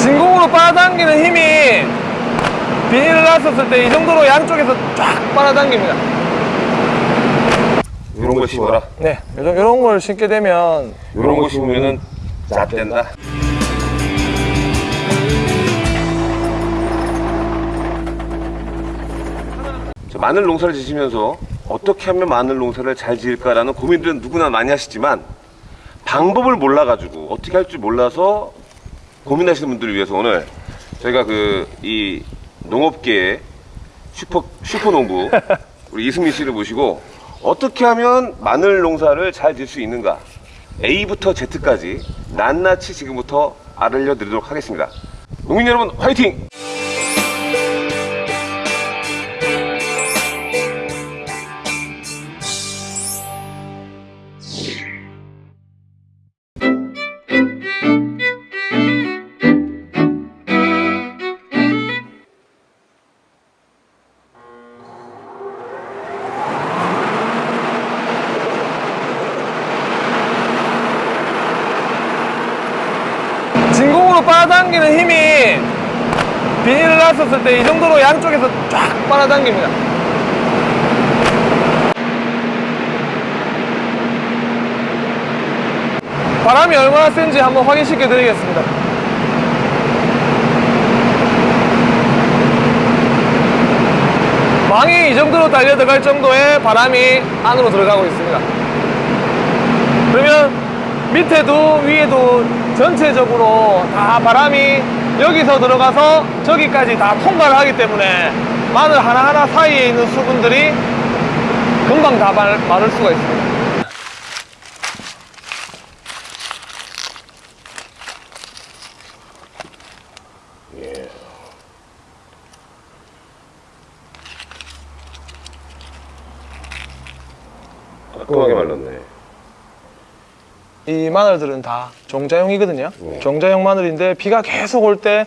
진공으로 빨아당기는 힘이 비닐을 놨었을 때 이 정도로 양쪽에서 쫙 빨아당깁니다. 이런 거 심어라. 네, 요런 걸 신게 되면 이런 거 심으면은 잣된다. 마늘 농사를 지시면서 어떻게 하면 마늘 농사를 잘 지을까라는 고민들은 누구나 많이 하시지만 방법을 몰라가지고 어떻게 할 줄 몰라서 고민하시는 분들을 위해서 오늘 저희가 그 이 농업계의 슈퍼 슈퍼 농부 우리 이승민 씨를 모시고 어떻게 하면 마늘 농사를 잘 지을 수 있는가 A부터 Z까지 낱낱이 지금부터 알려드리도록 하겠습니다. 농민 여러분 화이팅! 빨아당기는 힘이 비닐을 놨었을 때 이 정도로 양쪽에서 쫙 빨아당깁니다. 바람이 얼마나 센지 한번 확인시켜 드리겠습니다. 망이 이 정도로 달려 들어갈 정도의 바람이 안으로 들어가고 있습니다. 그러면 밑에도 위에도 전체적으로 다 바람이 여기서 들어가서 저기까지 다 통과를 하기 때문에 마늘 하나하나 사이에 있는 수분들이 금방 다 말, 마를 수가 있습니다. 깔끔하게 말랐네. 이 마늘들은 다 종자용이거든요. 네. 종자용 마늘인데 비가 계속 올 때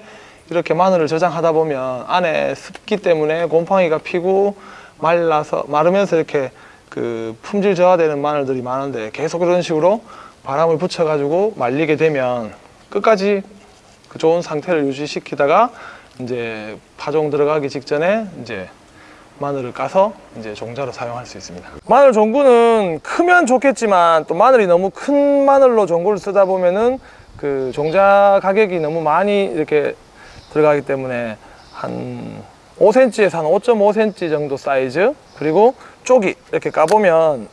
이렇게 마늘을 저장하다 보면 안에 습기 때문에 곰팡이가 피고 말라서 마르면서 이렇게 그 품질 저하되는 마늘들이 많은데 계속 이런 식으로 바람을 붙여 가지고 말리게 되면 끝까지 그 좋은 상태를 유지시키다가 이제 파종 들어가기 직전에 이제 마늘을 까서 이제 종자로 사용할 수 있습니다. 마늘 종구는 크면 좋겠지만 또 마늘이 너무 큰 마늘로 종구를 쓰다 보면은 그 종자 가격이 너무 많이 이렇게 들어가기 때문에 한 5cm에서 한 5.5cm 정도 사이즈 그리고 쪽이 이렇게 까보면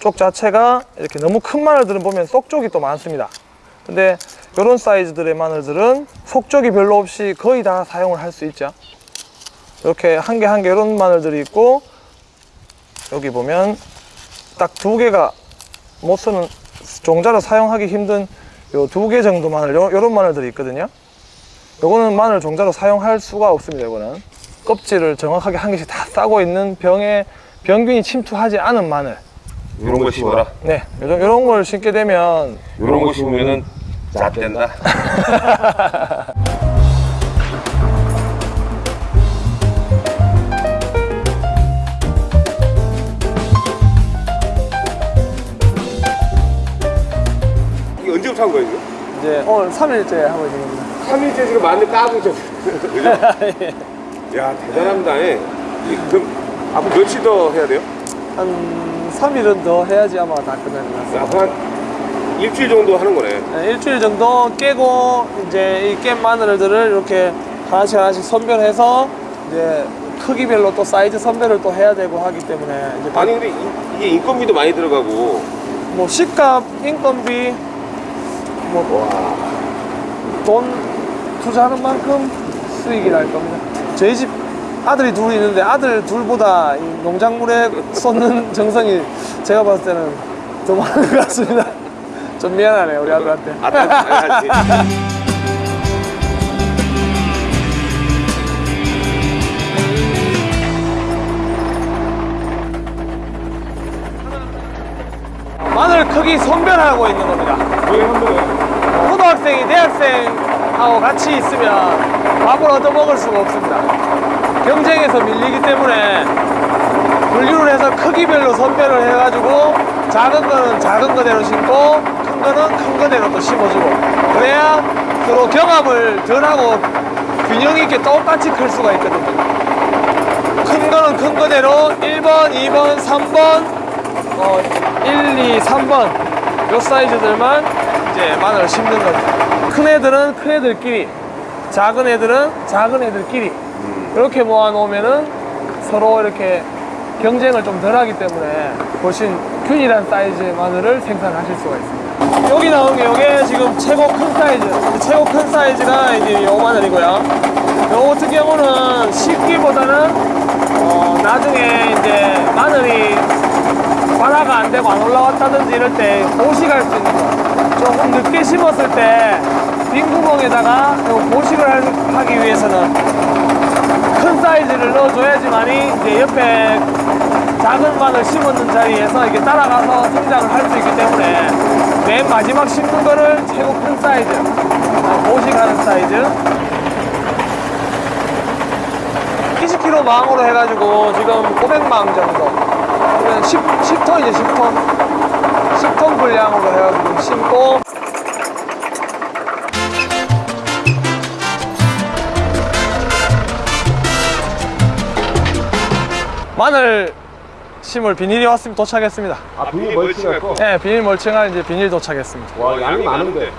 쪽 자체가 이렇게 너무 큰 마늘들은 보면 속쪽이 또 많습니다. 근데 이런 사이즈들의 마늘들은 속쪽이 별로 없이 거의 다 사용을 할 수 있죠. 이렇게 한 개 한 개 이런 마늘들이 있고 여기 보면 딱 두 개가 못 쓰는 종자로 사용하기 힘든 요 두 개 정도 마늘 요, 요런 마늘들이 있거든요 요거는 마늘 종자로 사용할 수가 없습니다 요거는 껍질을 정확하게 한 개씩 다 싸고 있는 병에 병균이 침투하지 않은 마늘 이런 거 심어라. 네 요런, 요런 걸 신게 되면 이런 거 심으면은 잣된다. 이제 오늘 3일째 하고 있는 겁니다 3일째 지금 마늘 까고 있죠. 그죠? 야, 대단합니다. 예. 이, 그럼 앞으로 며칠 더 해야 돼요? 한 3일은 더 해야지 아마 다 끝날 것 같습니다 앞으로 한 일주일 정도 하는 거네. 네, 일주일 정도 깨고 이제 이 깬 마늘들을 이렇게 하나씩 하나씩 선별해서 이제 크기별로 또 사이즈 선별을 또 해야 되고 하기 때문에 이제 아니, 근데 이, 이게 인건비도 많이 들어가고. 뭐 식값, 인건비 뭐돈 투자하는 만큼 수익이 날 겁니다. 저희 집 아들이 둘이 있는데 아들 둘보다 이 농작물에 쏟는 정성이 제가 봤을 때는 더 많은 것 같습니다. 좀 미안하네요 우리 아들한테. 아, 아, 마늘 크기 선별하고 있는 겁니다. 초등학생이 대학생하고 같이 있으면 밥을 얻어 먹을 수가 없습니다. 경쟁에서 밀리기 때문에 분류를 해서 크기별로 선별을 해가지고 작은 거는 작은 거대로 심고 큰 거는 큰 거대로 또 심어주고 그래야 서로 경합을 덜 하고 균형 있게 똑같이 클 수가 있거든요. 큰 거는 큰 거대로 1번, 2번, 3번, 어, 1, 2, 3번 요 사이즈들만 이제 마늘을 심는 거죠. 큰 애들은 큰 애들끼리, 작은 애들은 작은 애들끼리 이렇게 모아 놓으면은 서로 이렇게 경쟁을 좀 덜 하기 때문에 훨씬 균일한 사이즈의 마늘을 생산하실 수가 있습니다. 여기 나온 게 이게 지금 최고 큰 사이즈, 최고 큰 사이즈가 이제 요 마늘이고요. 요 같은 경우는 식기보다는 어, 나중에 이제 마늘이 발화가 안 되고 안 올라왔다든지 이럴 때 거. 조금 늦게 심었을 때 빈 구멍에다가 요 보식을 할- 하기 위해서는 큰 사이즈를 넣어줘야지만이 이제 옆에 작은 마늘 심었는 자리에서 이게 따라가서 성장을 할 수 있기 때문에 맨 마지막 심는 거를 최고 큰 사이즈, 어, 보식하는 사이즈. 20kg 망으로 해가지고 지금 500망 정도. 그러면 10, 10톤이죠 10톤 10톤 분량으로 해가지고 심고. 마늘 심을 비닐이 왔으면 도착했습니다. 아 비닐 멀칭할 거? 네 비닐 멀칭할 이제 비닐 도착했습니다. 와 양이 많은데.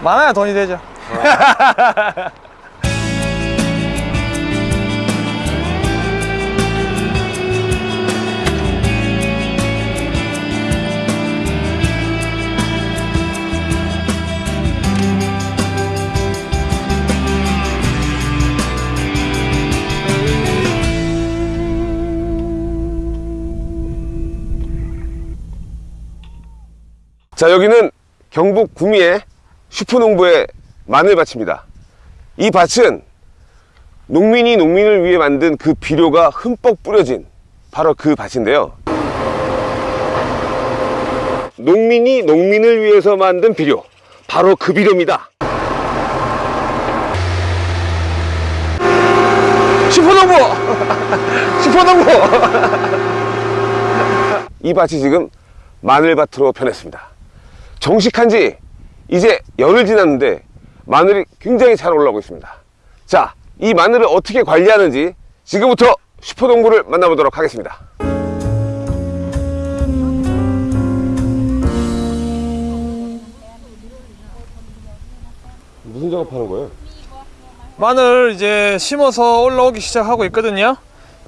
많아야 돈이 되죠 자 여기는 경북 구미의 슈퍼농부의 마늘밭입니다. 이 밭은 농민이 농민을 위해 만든 그 비료가 흠뻑 뿌려진 바로 그 밭인데요. 농민이 농민을 위해서 만든 비료 바로 그 비료입니다. 슈퍼농부! 슈퍼농부! 이 밭이 지금 마늘밭으로 변했습니다. 정식한 지 이제 열흘 지났는데 마늘이 굉장히 잘 올라오고 있습니다. 자, 이 마늘을 어떻게 관리하는지 지금부터 슈퍼농부를 만나보도록 하겠습니다. 무슨 작업하는 거예요? 마늘 이제 심어서 올라오기 시작하고 있거든요.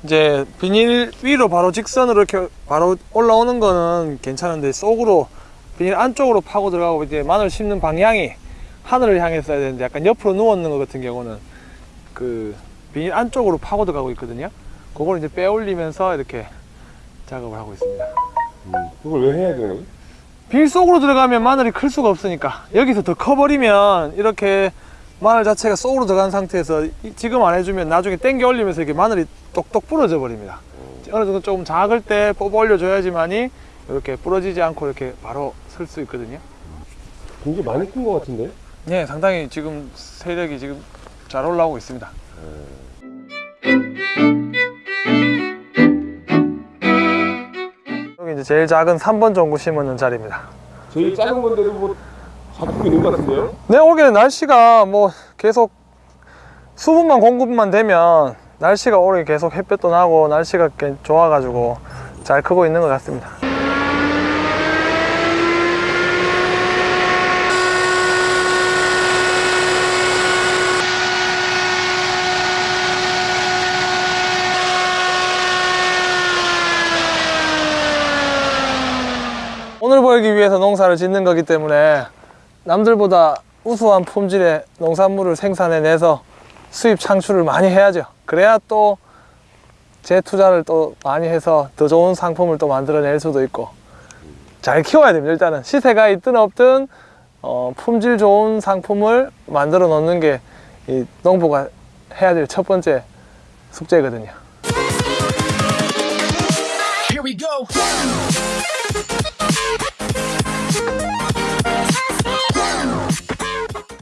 이제 비닐 위로 바로 직선으로 이렇게 바로 올라오는 거는 괜찮은데 속으로 비닐 안쪽으로 파고 들어가고 이제 마늘 심는 방향이 하늘을 향했어야 되는데 약간 옆으로 누웠는 것 같은 경우는 그 비닐 안쪽으로 파고 들어가고 있거든요. 그걸 이제 빼올리면서 이렇게 작업을 하고 있습니다. 그걸 왜 해야 거예요? 빌 속으로 들어가면 마늘이 클 수가 없으니까 여기서 더 커버리면 이렇게 마늘 자체가 속으로 들어간 상태에서 이- 지금 안 해주면 나중에 당겨 올리면서 이게 마늘이 똑똑 부러져 버립니다 어느 정도 조금 작을 때 뽑아 올려줘야지만이 이렇게 부러지지 않고 이렇게 바로 쓸 수 있거든요 굉장히 많이 큰거 같은데? 네 상당히 지금 세력이 지금 잘 올라오고 있습니다 여기 이제 제일 작은 3번 종구 심었는 자리입니다 제일 작은 건데도 뭐 잡고 있는 거 같은데요? 네, 올해는 날씨가 뭐 계속 수분만 공급만 되면 날씨가 올해 계속 햇볕도 나고 날씨가 꽤 좋아가지고 잘 크고 있는 것 같습니다. 오늘 벌기 위해서 농사를 짓는 거기 때문에 남들보다 우수한 품질의 농산물을 생산해내서 수입 창출을 많이 해야죠. 그래야 또 재투자를 또 많이 해서 더 좋은 상품을 또 만들어낼 수도 있고 잘 키워야 됩니다. 일단은 시세가 있든 없든 어, 품질 좋은 상품을 만들어 놓는 게 이 농부가 해야 될 첫 번째 숙제거든요.